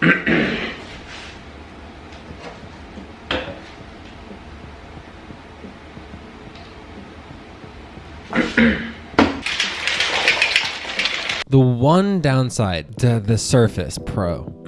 The one downside to the Surface Pro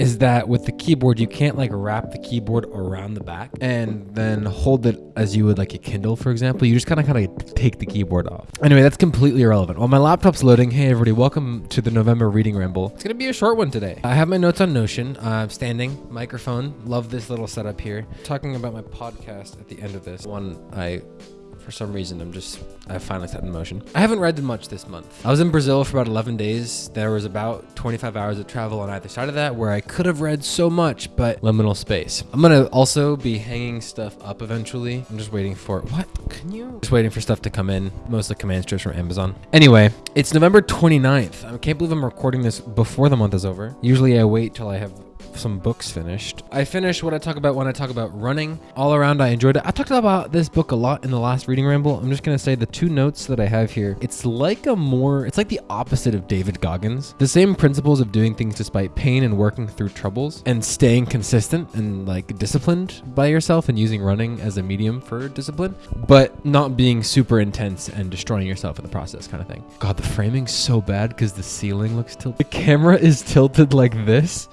is that with the keyboard, you can't like wrap the keyboard around the back and then hold it as you would like a Kindle, for example. You just kind of kind of take the keyboard off. Anyway, that's completely irrelevant. While my laptop's loading, hey everybody, welcome to the November reading ramble. It's gonna be a short one today. I have my notes on Notion. I'm standing, microphone. Love this little setup here. Talking about my podcast at the end of this one, I for some reason i'm just i finally set in motion. I haven't read much this month. I was in brazil for about 11 days. There was about 25 hours of travel on either side of that where i could have read so much but liminal space. I'm gonna also be hanging stuff up eventually. I'm just waiting for what? Can you? Just waiting for stuff to come in. Mostly command strips from amazon. Anyway it's november 29th i can't believe i'm recording this before the month is over. Usually i wait till i have some books finished. I finished what I talk about when I talk about running. All around, I enjoyed it. I talked about this book a lot in the last reading ramble. I'm just gonna say the two notes that I have here. It's like a more, it's like the opposite of David Goggins. The same principles of doing things despite pain and working through troubles and staying consistent and like disciplined by yourself and using running as a medium for discipline, but not being super intense and destroying yourself in the process, kind of thing. God, the framing's so bad because the ceiling looks tilted. The camera is tilted like this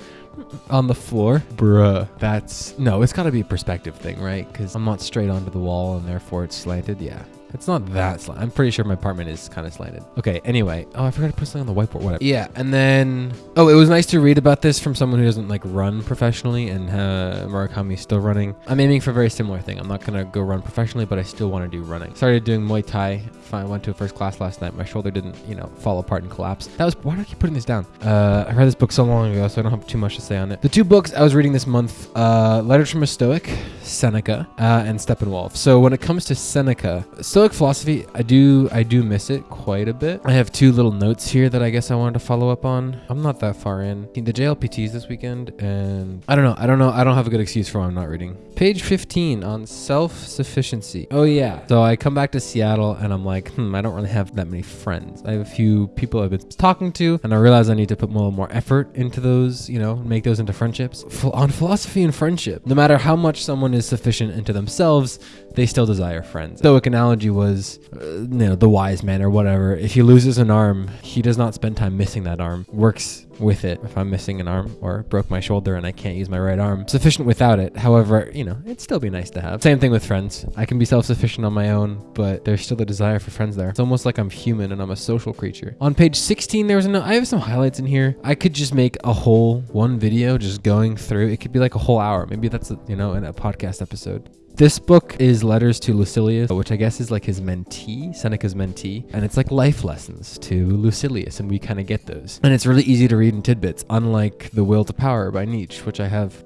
on the floor. Bruh. That's no, it's gotta be a perspective thing, right? Because I'm not straight onto the wall and therefore it's slanted. Yeah. It's not that slant. I'm pretty sure my apartment is kind of slanted. Okay, anyway. Oh, I forgot to put something on the whiteboard. Whatever. Yeah, and then... Oh, it was nice to read about this from someone who doesn't, like, run professionally and uh, Murakami's still running. I'm aiming for a very similar thing. I'm not going to go run professionally, but I still want to do running. Started doing Muay Thai. I went to a first class last night. My shoulder didn't, you know, fall apart and collapse. That was... Why do I keep putting this down? Uh, I read this book so long ago, so I don't have too much to say on it. The two books I was reading this month, uh, Letters from a Stoic, Seneca, uh, and Steppenwolf. So when it comes to Seneca, Stoic philosophy, I do I do miss it quite a bit. I have two little notes here that I guess I wanted to follow up on. I'm not that far in. The JLPTs this weekend, and I don't know. I don't know. I don't have a good excuse for why I'm not reading. Page 15 on self-sufficiency. Oh yeah. So I come back to Seattle and I'm like, hmm, I don't really have that many friends. I have a few people I've been talking to, and I realize I need to put more more effort into those. You know, make those into friendships. On philosophy and friendship, no matter how much someone is sufficient into themselves, they still desire friends. Stoic analogy was, uh, you know, the wise man or whatever. If he loses an arm, he does not spend time missing that arm. Works with it. If I'm missing an arm or broke my shoulder and I can't use my right arm, sufficient without it. However, you know, it'd still be nice to have. Same thing with friends. I can be self-sufficient on my own, but there's still a desire for friends there. It's almost like I'm human and I'm a social creature. On page 16, there was a note. I have some highlights in here. I could just make a whole one video just going through. It could be like a whole hour. Maybe that's, a, you know, in a podcast episode. This book is Letters to Lucilius, which I guess is like his mentee, Seneca's mentee, and it's like life lessons to Lucilius, and we kind of get those. And it's really easy to read in tidbits, unlike The Will to Power by Nietzsche, which I have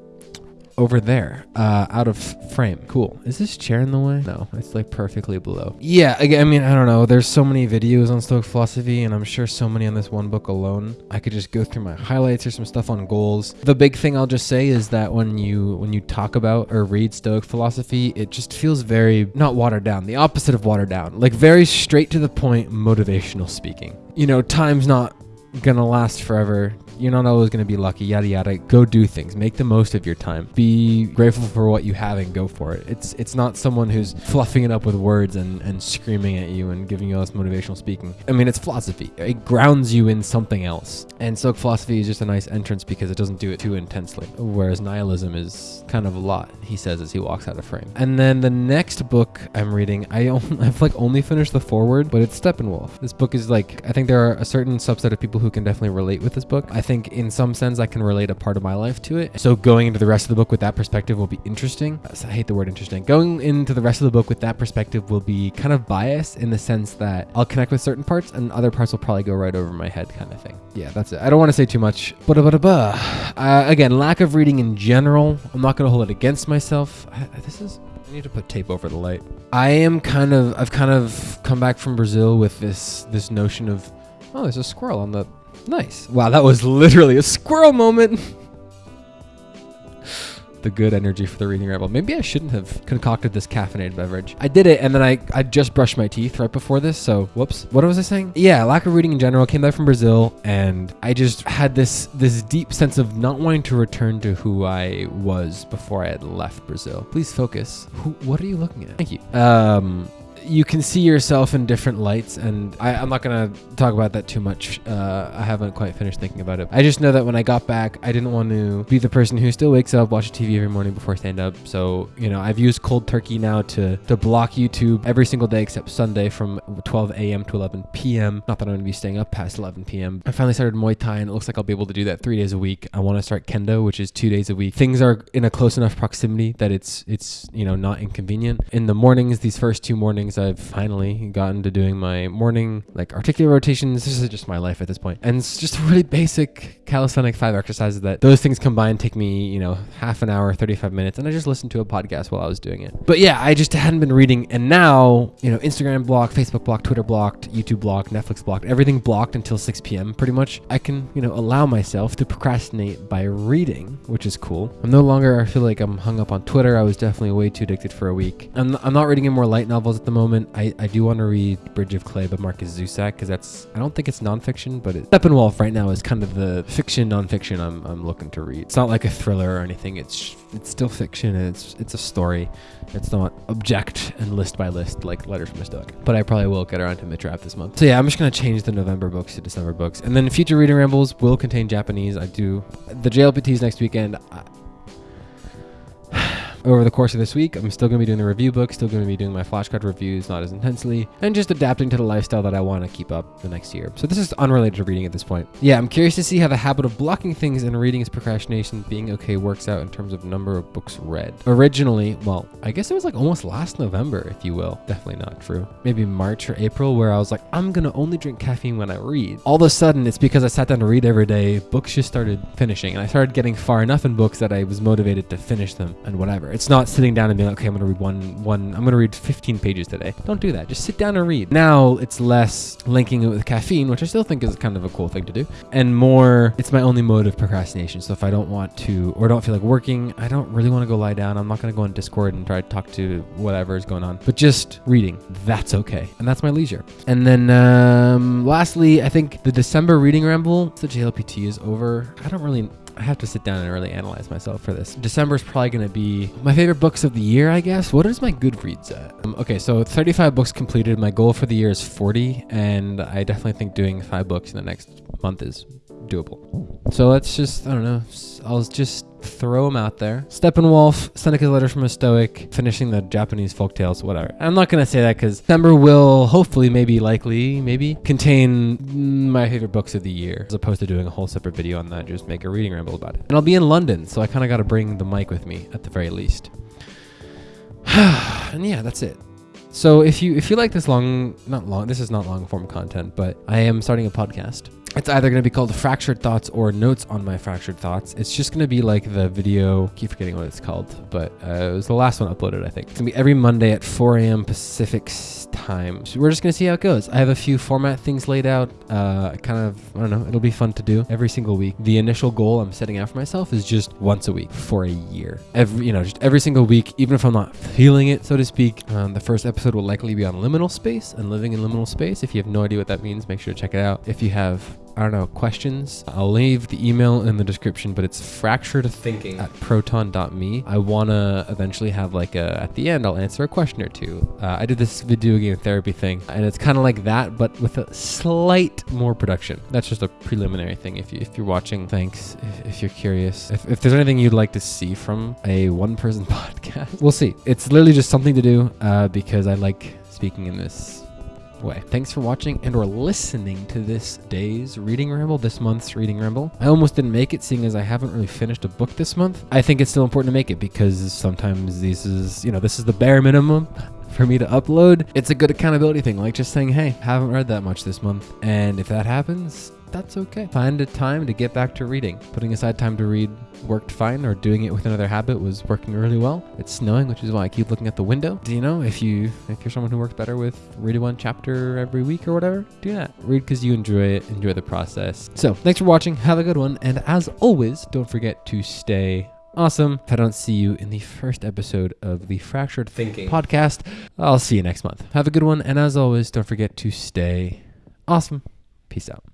over there, uh, out of frame. Cool. Is this chair in the way? No, it's like perfectly below. Yeah, again, I mean, I don't know. There's so many videos on Stoic philosophy, and I'm sure so many on this one book alone. I could just go through my highlights. or some stuff on goals. The big thing I'll just say is that when you when you talk about or read Stoic philosophy, it just feels very not watered down. The opposite of watered down. Like very straight to the point, motivational speaking. You know, time's not gonna last forever you're not always going to be lucky, yada yada. Go do things. Make the most of your time. Be grateful for what you have and go for it. It's it's not someone who's fluffing it up with words and, and screaming at you and giving you all this motivational speaking. I mean, it's philosophy. It grounds you in something else. And so philosophy is just a nice entrance because it doesn't do it too intensely. Whereas nihilism is kind of a lot, he says as he walks out of frame. And then the next book I'm reading, I only, I've like only finished the foreword, but it's Steppenwolf. This book is like, I think there are a certain subset of people who can definitely relate with this book. I think in some sense I can relate a part of my life to it. So going into the rest of the book with that perspective will be interesting. I hate the word interesting. Going into the rest of the book with that perspective will be kind of biased in the sense that I'll connect with certain parts and other parts will probably go right over my head kind of thing. Yeah, that's it. I don't want to say too much. But uh, again, lack of reading in general. I'm not going to hold it against myself. I, this is I need to put tape over the light. I am kind of I've kind of come back from Brazil with this this notion of oh, there's a squirrel on the Nice. Wow, that was literally a squirrel moment. the good energy for the reading ramble. Maybe I shouldn't have concocted this caffeinated beverage. I did it, and then I I just brushed my teeth right before this. So whoops. What was I saying? Yeah, lack of reading in general. Came back from Brazil, and I just had this this deep sense of not wanting to return to who I was before I had left Brazil. Please focus. Who, what are you looking at? Thank you. Um, you can see yourself in different lights, and I, I'm not gonna talk about that too much. Uh, I haven't quite finished thinking about it. I just know that when I got back, I didn't want to be the person who still wakes up, watches TV every morning before stand up. So you know, I've used cold turkey now to to block YouTube every single day except Sunday from 12 a.m. to 11 p.m. Not that I'm gonna be staying up past 11 p.m. I finally started Muay Thai, and it looks like I'll be able to do that three days a week. I want to start Kendo, which is two days a week. Things are in a close enough proximity that it's it's you know not inconvenient. In the mornings, these first two mornings, I've finally gotten to doing my morning like articular rotations. This is just my life at this point, and it's just really basic calisthenic five exercises that those things combined take me you know half an hour, 35 minutes, and I just listened to a podcast while I was doing it. But yeah, I just hadn't been reading, and now you know Instagram blocked, Facebook blocked, Twitter blocked, YouTube blocked, Netflix blocked, everything blocked until 6 p.m. Pretty much, I can you know allow myself to procrastinate by reading, which is cool. I'm no longer I feel like I'm hung up on Twitter. I was definitely way too addicted for a week. I'm, I'm not reading any more light novels at the moment. I, I do want to read Bridge of Clay by Markus Zusak because that's I don't think it's nonfiction, but it, Steppenwolf right now is kind of the fiction nonfiction I'm, I'm looking to read. It's not like a thriller or anything. It's it's still fiction and it's it's a story. It's not object and list by list like Letters from a Stoic. But I probably will get around to Mitrap this month. So yeah, I'm just gonna change the November books to December books, and then future reading rambles will contain Japanese. I do the JLPTs next weekend. I, over the course of this week, I'm still going to be doing the review book, still going to be doing my flashcard reviews, not as intensely, and just adapting to the lifestyle that I want to keep up the next year. So this is unrelated to reading at this point. Yeah, I'm curious to see how the habit of blocking things and reading as procrastination being okay works out in terms of number of books read. Originally, well, I guess it was like almost last November, if you will. Definitely not true. Maybe March or April, where I was like, I'm going to only drink caffeine when I read. All of a sudden, it's because I sat down to read every day, books just started finishing, and I started getting far enough in books that I was motivated to finish them and whatever. It's not sitting down and being like, okay, I'm gonna read one one I'm gonna read 15 pages today. Don't do that. Just sit down and read. Now it's less linking it with caffeine, which I still think is kind of a cool thing to do, and more it's my only mode of procrastination. So if I don't want to or don't feel like working, I don't really want to go lie down. I'm not gonna go on Discord and try to talk to whatever is going on. But just reading, that's okay, and that's my leisure. And then um, lastly, I think the December reading ramble, the JLPT is over. I don't really I have to sit down and really analyze myself for this. December is probably going to be my favorite books of the year, I guess. What is my Goodreads at? Um, okay, so 35 books completed. My goal for the year is 40, and I definitely think doing five books in the next month is doable. So let's just, I don't know, I'll just throw them out there. Steppenwolf, Seneca's Letter from a Stoic, finishing the Japanese folk tales, whatever. I'm not going to say that because December will hopefully, maybe, likely, maybe contain my favorite books of the year as opposed to doing a whole separate video on that. Just make a reading ramble about it. And I'll be in London, so I kind of got to bring the mic with me at the very least. and yeah, that's it. So if you if you like this long, not long, this is not long form content, but I am starting a podcast. It's either going to be called Fractured Thoughts or Notes on My Fractured Thoughts. It's just going to be like the video, keep forgetting what it's called, but uh, it was the last one uploaded, I think. It's going to be every Monday at 4 a.m. Pacific time. So we're just going to see how it goes. I have a few format things laid out. Uh, kind of, I don't know, it'll be fun to do every single week. The initial goal I'm setting out for myself is just once a week for a year. Every, you know, just every single week, even if I'm not feeling it, so to speak. Um, the first episode will likely be on liminal space and living in liminal space. If you have no idea what that means, make sure to check it out. If you have I don't know, questions, I'll leave the email in the description, but it's fractured thinking at proton.me. I want to eventually have like a, at the end, I'll answer a question or two. Uh, I did this video game therapy thing, and it's kind of like that, but with a slight more production. That's just a preliminary thing. If, you, if you're watching, thanks. If, if you're curious, if, if there's anything you'd like to see from a one person podcast, we'll see. It's literally just something to do uh, because I like speaking in this way. Thanks for watching and or listening to this day's reading ramble, this month's reading ramble. I almost didn't make it seeing as I haven't really finished a book this month. I think it's still important to make it because sometimes this is, you know, this is the bare minimum for me to upload. It's a good accountability thing, like just saying, hey, haven't read that much this month. And if that happens, that's okay. Find a time to get back to reading. Putting aside time to read worked fine, or doing it with another habit was working really well. It's snowing, which is why I keep looking at the window. Do you know if you if you're someone who works better with reading one chapter every week or whatever, do that. Read because you enjoy it, enjoy the process. So thanks for watching. Have a good one, and as always, don't forget to stay Awesome. If I don't see you in the first episode of the Fractured Thinking podcast, I'll see you next month. Have a good one. And as always, don't forget to stay awesome. Peace out.